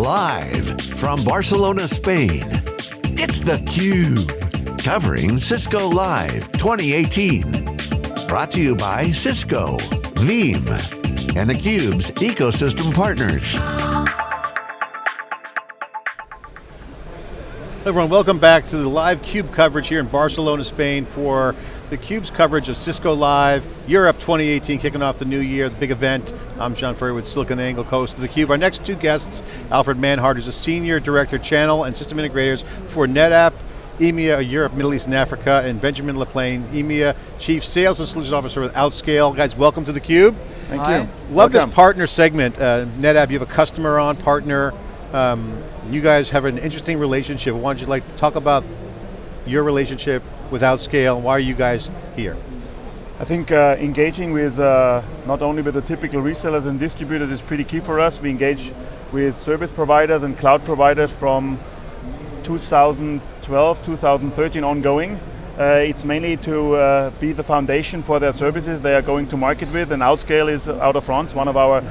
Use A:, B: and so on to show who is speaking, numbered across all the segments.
A: Live from Barcelona, Spain, it's theCUBE. Covering Cisco Live 2018. Brought to you by Cisco, Veeam, and theCUBE's ecosystem partners.
B: Everyone, welcome back to the live CUBE coverage here in Barcelona, Spain for the CUBE's coverage of Cisco Live, Europe 2018, kicking off the new year, the big event. I'm John Furrier with SiliconANGLE, host of the CUBE. Our next two guests, Alfred Manhart, who's a Senior Director Channel and System Integrators for NetApp, EMEA, Europe, Middle East and Africa, and Benjamin LaPlane, EMEA Chief Sales and Solutions Officer with Outscale. Guys, welcome to the CUBE.
C: Thank Hi. you.
B: Love welcome. this partner segment. Uh, NetApp, you have a customer on, partner, um, you guys have an interesting relationship. Why don't you like to talk about your relationship with Outscale and why are you guys here?
C: I think uh, engaging with uh, not only with the typical resellers and distributors is pretty key for us. We engage with service providers and cloud providers from 2012, 2013 ongoing. Uh, it's mainly to uh, be the foundation for their services they are going to market with, and Outscale is out of France, one of our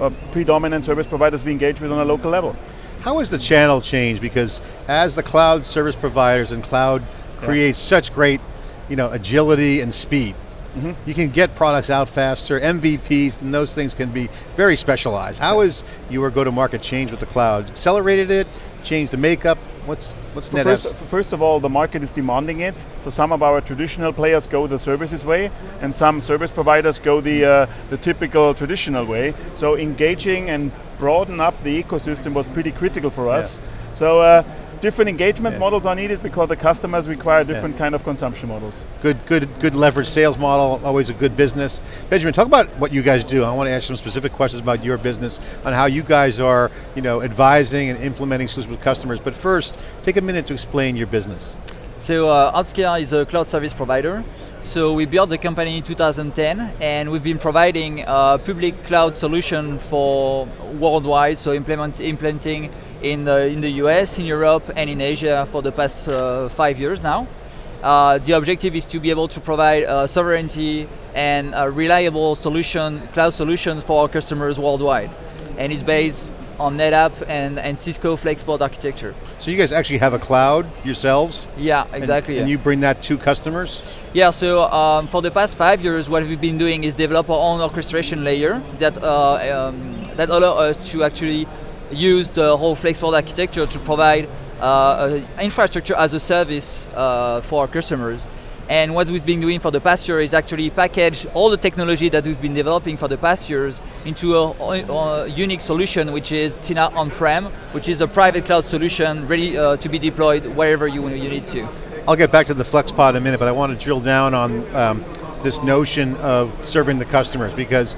C: uh, predominant service providers we engage with on a local level.
B: How has the channel changed? Because as the cloud service providers and cloud yeah. creates such great you know, agility and speed, Mm -hmm. You can get products out faster, MVPs, and those things can be very specialized. How has your go-to-market changed with the cloud? Accelerated it, changed the makeup? What's, what's so
C: first, first, of all, the market is demanding it. So some of our traditional players go the services way, and some service providers go the, uh, the typical traditional way. So engaging and broaden up the ecosystem was pretty critical for us. Yeah. So uh, different engagement yeah. models are needed because the customers require different yeah. kind of consumption models.
B: Good, good, good leverage sales model, always a good business. Benjamin, talk about what you guys do. I want to ask some specific questions about your business, on how you guys are you know, advising and implementing solutions with customers. But first, take a minute to explain your business.
D: So uh, Outscale is a cloud service provider. So we built the company in 2010 and we've been providing a public cloud solution for worldwide, so implement, implementing in the, in the US, in Europe, and in Asia for the past uh, five years now. Uh, the objective is to be able to provide uh, sovereignty and a reliable solution, cloud solutions for our customers worldwide. And it's based on NetApp and, and Cisco FlexPod architecture.
B: So you guys actually have a cloud yourselves?
D: Yeah, exactly.
B: And, and you bring that to customers?
D: Yeah, so um, for the past five years, what we've been doing is develop our own orchestration layer that, uh, um, that allow us to actually use the whole FlexPod architecture to provide uh, infrastructure as a service uh, for our customers. And what we've been doing for the past year is actually package all the technology that we've been developing for the past years into a, a unique solution, which is Tina On-Prem, which is a private cloud solution ready uh, to be deployed wherever you, you need to.
B: I'll get back to the FlexPod in a minute, but I want to drill down on um, this notion of serving the customers because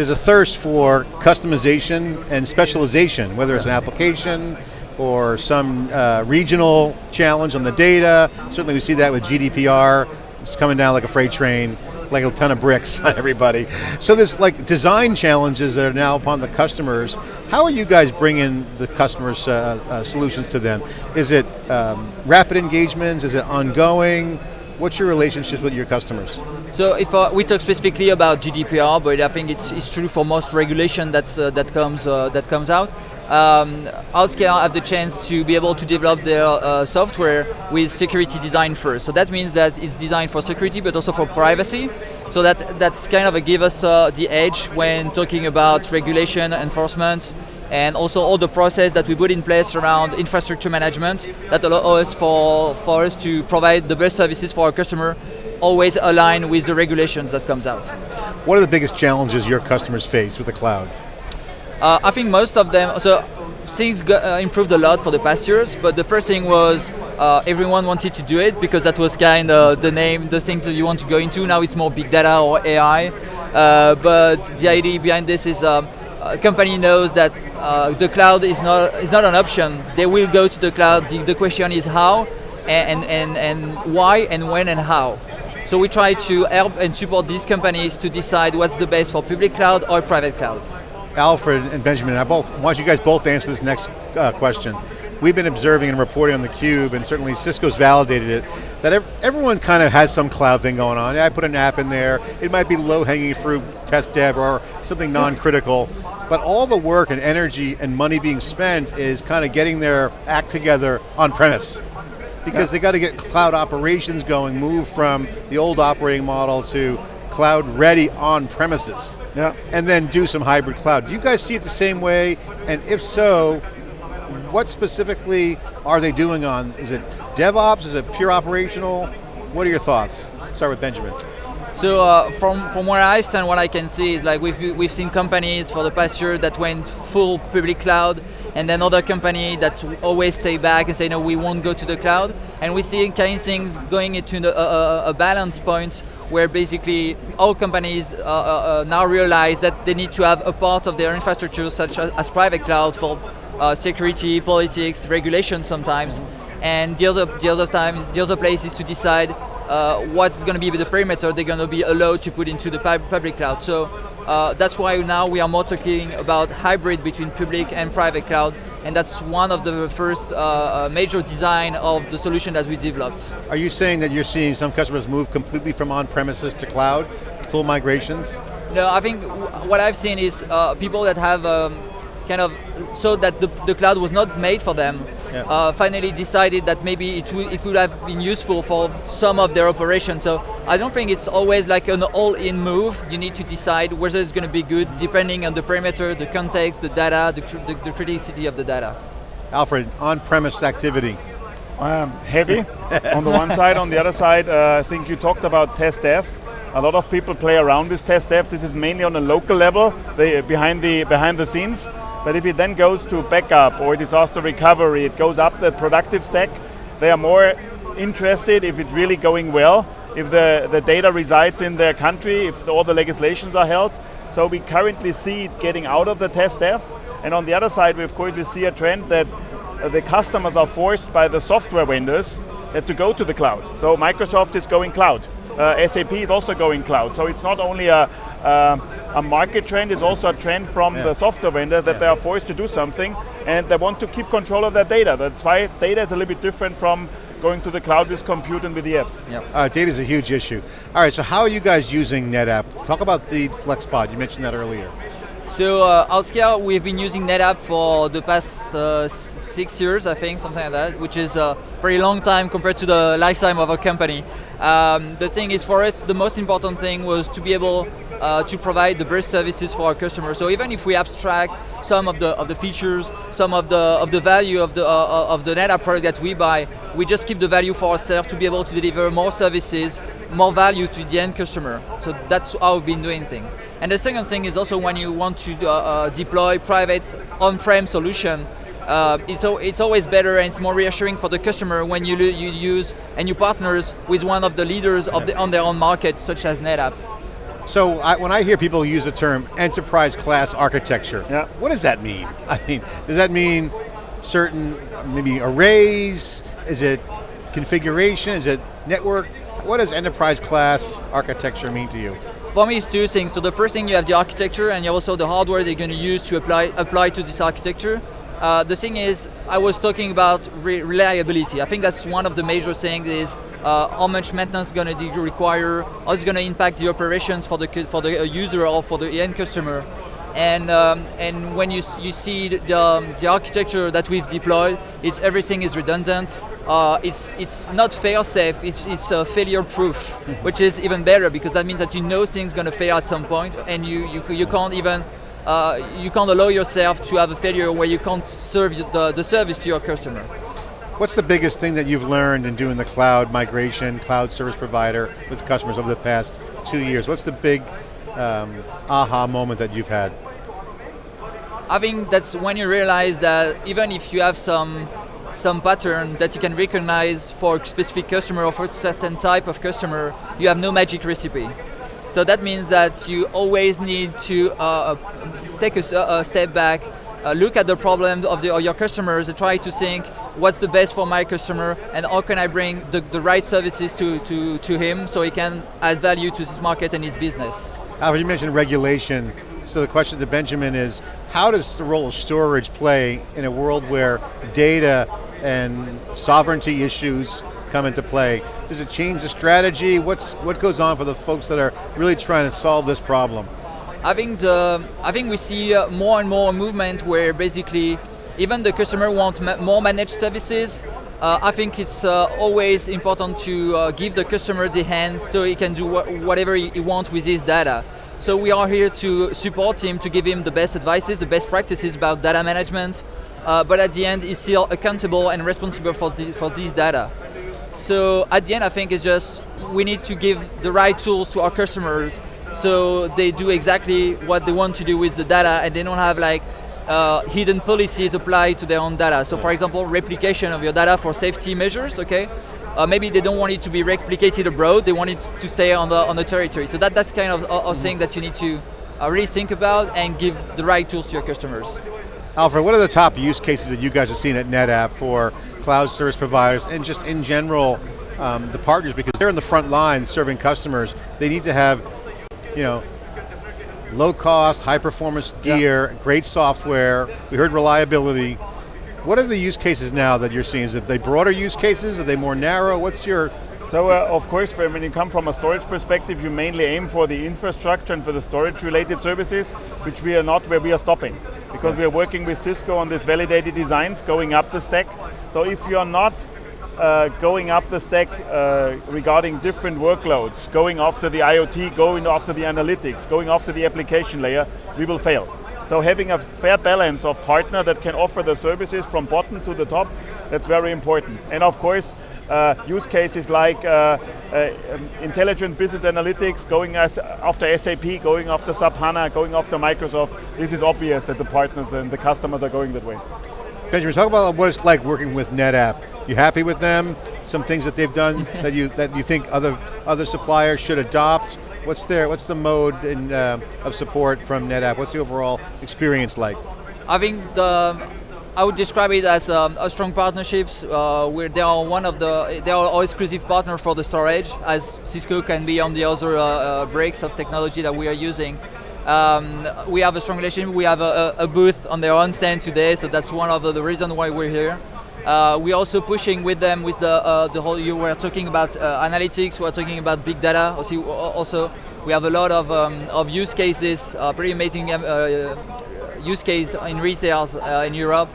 B: there's a thirst for customization and specialization, whether it's an application or some uh, regional challenge on the data. Certainly we see that with GDPR. It's coming down like a freight train, like a ton of bricks on everybody. So there's like design challenges that are now upon the customers. How are you guys bringing the customers' uh, uh, solutions to them? Is it um, rapid engagements? Is it ongoing? What's your relationship with your customers?
D: So if uh, we talk specifically about GDPR, but I think it's, it's true for most regulation that's, uh, that, comes, uh, that comes out, um, Outscale have the chance to be able to develop their uh, software with security design first. So that means that it's designed for security, but also for privacy. So that, that's kind of a give us uh, the edge when talking about regulation, enforcement, and also all the process that we put in place around infrastructure management that allow us for, for us to provide the best services for our customer, always align with the regulations that comes out.
B: What are the biggest challenges your customers face with the cloud?
D: Uh, I think most of them, so things got, uh, improved a lot for the past years, but the first thing was uh, everyone wanted to do it because that was kind of the name, the things that you want to go into. Now it's more big data or AI, uh, but the idea behind this is um, a company knows that uh, the cloud is not is not an option. They will go to the cloud. The, the question is how, and, and, and why, and when, and how. So we try to help and support these companies to decide what's the best for public cloud or private cloud.
B: Alfred and Benjamin, I both want you guys both answer this next uh, question. we've been observing and reporting on the Cube, and certainly Cisco's validated it, that ev everyone kind of has some cloud thing going on. I put an app in there, it might be low hanging fruit, test dev, or something non-critical, but all the work and energy and money being spent is kind of getting their act together on premise. Because yeah. they got to get cloud operations going, move from the old operating model to cloud ready on premises.
C: Yeah.
B: And then do some hybrid cloud. Do you guys see it the same way? And if so, what specifically are they doing on, is it DevOps, is it pure operational? What are your thoughts? Start with Benjamin.
D: So uh, from, from where I stand, what I can see is like we've, we've seen companies for the past year that went full public cloud, and then other company that always stay back and say, no, we won't go to the cloud. And we see kind of things going into the, uh, a balance point where basically all companies uh, uh, uh, now realize that they need to have a part of their infrastructure such as, as private cloud for uh, security, politics, regulation sometimes, and the other, the other times, the other places to decide uh, what's going to be the perimeter they're going to be allowed to put into the public cloud. So uh, that's why now we are more talking about hybrid between public and private cloud, and that's one of the first uh, uh major design of the solution that we developed.
B: Are you saying that you're seeing some customers move completely from on-premises to cloud, full migrations?
D: No, I think what I've seen is uh, people that have um, kind of so that the, the cloud was not made for them. Yeah. Uh, finally decided that maybe it, it could have been useful for some of their operations. So I don't think it's always like an all-in move. You need to decide whether it's going to be good depending on the perimeter, the context, the data, the, the, the criticality of the data.
B: Alfred, on-premise activity.
C: Um, heavy on the one side, on the other side, uh, I think you talked about test dev. A lot of people play around with test dev. This is mainly on a local level, they, behind the behind the scenes. But if it then goes to backup or disaster recovery, it goes up the productive stack, they are more interested if it's really going well, if the, the data resides in their country, if all the legislations are held. So we currently see it getting out of the test dev. And on the other side, we of course we see a trend that uh, the customers are forced by the software vendors to go to the cloud. So Microsoft is going cloud. Uh, SAP is also going cloud. So it's not only a, uh, a market trend is also a trend from yeah. the software vendor that yeah. they are forced to do something and they want to keep control of their data. That's why data is a little bit different from going to the cloud with compute and with the apps.
B: Yep. Uh, data is a huge issue. All right, so how are you guys using NetApp? Talk about the FlexPod, you mentioned that earlier.
D: So uh, Outscale, we've been using NetApp for the past uh, six years, I think, something like that, which is a very long time compared to the lifetime of a company. Um, the thing is, for us, the most important thing was to be able uh, to provide the best services for our customers. So even if we abstract some of the of the features, some of the of the value of the uh, uh of the NetApp product that we buy, we just keep the value for ourselves to be able to deliver more services, more value to the end customer. So that's how we've been doing things. And the second thing is also when you want to uh, uh deploy private on-prem solution, uh, it's, it's always better and it's more reassuring for the customer when you, you use and you partners with one of the leaders of the, on their own market, such as NetApp.
B: So I, when I hear people use the term enterprise class architecture,
C: yeah.
B: what does that mean? I mean, does that mean certain maybe arrays? Is it configuration? Is it network? What does enterprise class architecture mean to you?
D: For me, it's two things. So the first thing, you have the architecture, and you have also the hardware they're going to use to apply apply to this architecture. Uh, the thing is, I was talking about re reliability. I think that's one of the major things is uh, how much maintenance is going to require, how it's going to impact the operations for the for the uh, user or for the end customer. And um, and when you you see the um, the architecture that we've deployed, it's everything is redundant. Uh, it's it's not fail safe. It's it's uh, failure proof, which is even better because that means that you know things going to fail at some point, and you you you can't even uh, you can't allow yourself to have a failure where you can't serve the, the service to your customer.
B: What's the biggest thing that you've learned in doing the cloud migration, cloud service provider with customers over the past two years? What's the big um, aha moment that you've had?
D: I think that's when you realize that even if you have some some pattern that you can recognize for a specific customer or for a certain type of customer, you have no magic recipe. So that means that you always need to uh, uh take a, a, step back, uh, look at the problem of, the, of, your customers and try to think what's the best for my customer and how can I bring the, the right services to, to, to him so he can add value to his market and his business.
B: Albert, you mentioned regulation. So the question to Benjamin is, how does the role of storage play in a world where data and sovereignty issues come into play? Does it change the strategy? What's, what goes on for the folks that are really trying to solve this problem?
D: I think, the, I think we see uh, more and more movement where basically even the customer wants more managed services. Uh, I think it's uh, always important to uh, give the customer the hand so he can do wh whatever he wants with his data. So we are here to support him, to give him the best advices, the best practices about data management, uh, but at the end he's still accountable and responsible for, the, for these data. So at the end I think it's just, we need to give the right tools to our customers so they do exactly what they want to do with the data and they don't have like uh, hidden policies applied to their own data. So for example, replication of your data for safety measures, okay? Uh, maybe they don't want it to be replicated abroad, they want it to stay on the, on the territory. So that, that's kind of a, a thing that you need to uh, really think about and give the right tools to your customers.
B: Alfred, what are the top use cases that you guys have seen at NetApp for cloud service providers and just in general, um, the partners, because they're in the front line serving customers, they need to have, you know, low cost, high performance gear, yeah. great software, we heard reliability. What are the use cases now that you're seeing? Is it they broader use cases? Are they more narrow? What's your
C: so uh, of course, when you come from a storage perspective, you mainly aim for the infrastructure and for the storage related services, which we are not where we are stopping. Because we are working with Cisco on these validated designs, going up the stack. So if you're not uh, going up the stack uh, regarding different workloads, going after the IoT, going after the analytics, going after the application layer, we will fail. So having a fair balance of partner that can offer the services from bottom to the top, that's very important. And of course, uh, use cases like uh, uh, intelligent business analytics, going after SAP, going after SAP HANA, going after Microsoft, this is obvious that the partners and the customers are going that way.
B: Benjamin, talk about what it's like working with NetApp. You happy with them? Some things that they've done that you that you think other other suppliers should adopt? What's their what's the mode in, uh, of support from NetApp? What's the overall experience like?
D: I think the I would describe it as um, a strong partnerships uh, where they are one of the they are our exclusive partner for the storage, as Cisco can be on the other uh, uh, breaks of technology that we are using. Um, we have a strong relationship. We have a, a, booth on their own stand today, so that's one of the, the reasons why we're here. Uh, we're also pushing with them with the uh, the whole. You were talking about uh, analytics. We're talking about big data. Also, also we have a lot of um, of use cases, uh, pretty amazing um, uh, use case in retail uh, in Europe.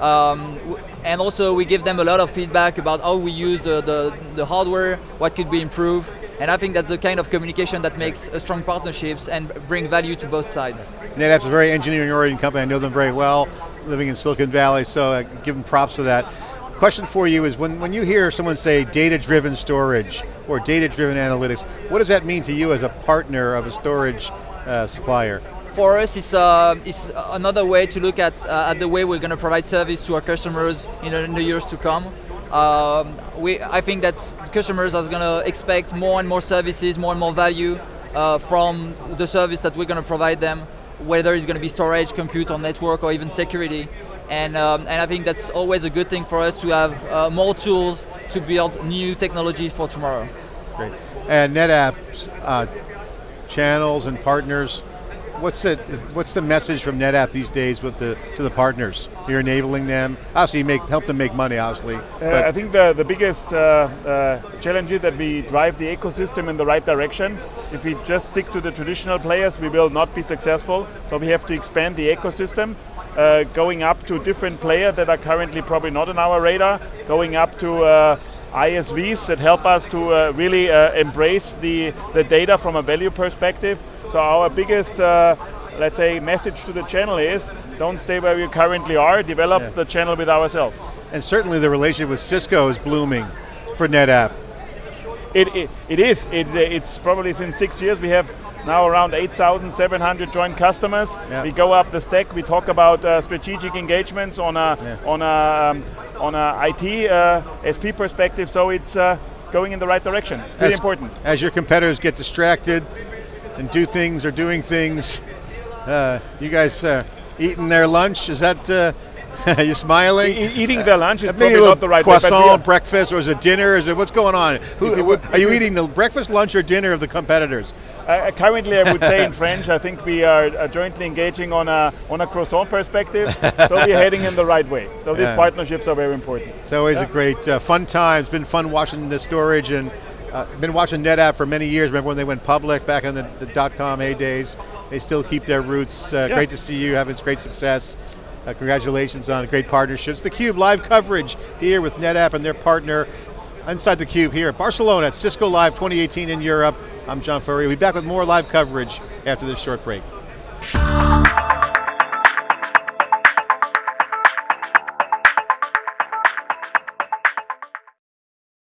D: Um, and also we give them a lot of feedback about how we use the, the hardware, what could be improved. And I think that's the kind of communication that makes strong partnerships and bring value to both sides.
B: NetApp's a very engineering oriented company, I know them very well, living in Silicon Valley, so I give them props for that. Question for you is, when, when you hear someone say data-driven storage or data-driven analytics, what does that mean to you as a partner of a storage uh, supplier?
D: For us, it's, uh, it's another way to look at, uh, at the way we're going to provide service to our customers in, in the years to come. Um, we, I think that customers are going to expect more and more services, more and more value uh, from the service that we're going to provide them, whether it's going to be storage, compute, or network, or even security. And, um, and I think that's always a good thing for us to have uh, more tools to build new technology for tomorrow.
B: Great. And NetApp's uh, channels and partners what's it? What's the message from NetApp these days with the to the partners? You're enabling them. Obviously, you make help them make money. Obviously,
C: uh, I think the the biggest uh, uh, challenge is that we drive the ecosystem in the right direction. If we just stick to the traditional players, we will not be successful. So we have to expand the ecosystem. Uh, going up to different players that are currently probably not on our radar, going up to uh, ISVs that help us to uh, really uh, embrace the, the data from a value perspective. So our biggest, uh, let's say, message to the channel is, don't stay where you currently are, develop yeah. the channel with ourselves.
B: And certainly the relationship with Cisco is blooming for NetApp.
C: It, it, it is, it, it's probably since six years we have now around 8,700 joint customers. Yeah. We go up the stack, we talk about uh, strategic engagements on a, yeah. on a, um, on a IT uh, SP perspective, so it's uh, going in the right direction, pretty as, important.
B: As your competitors get distracted, and do things or doing things. Uh, you guys uh, eating their lunch? Is that, uh, you smiling?
C: E eating their lunch is probably not the right
B: croissant, way, breakfast, or is it dinner? Is it, what's going on? Who, you, are you eating the breakfast, lunch, or dinner of the competitors?
C: Uh, currently, I would say in French, I think we are uh, jointly engaging on a on a croissant perspective. so we're heading in the right way. So these partnerships are very important.
B: It's always
C: Yeah.
B: a great, uh, fun time. It's been fun watching the storage and uh, been watching NetApp for many years. Remember when they went public back in the, the dot-com A days? They still keep their roots. Uh,
C: Yeah.
B: Great to see you having great success. Uh, congratulations on great partnerships. The Cube live coverage here with NetApp and their partner inside the Cube here at Barcelona at Cisco Live 2018 in Europe. I'm John Furrier. We'll be back with more live coverage after this short break.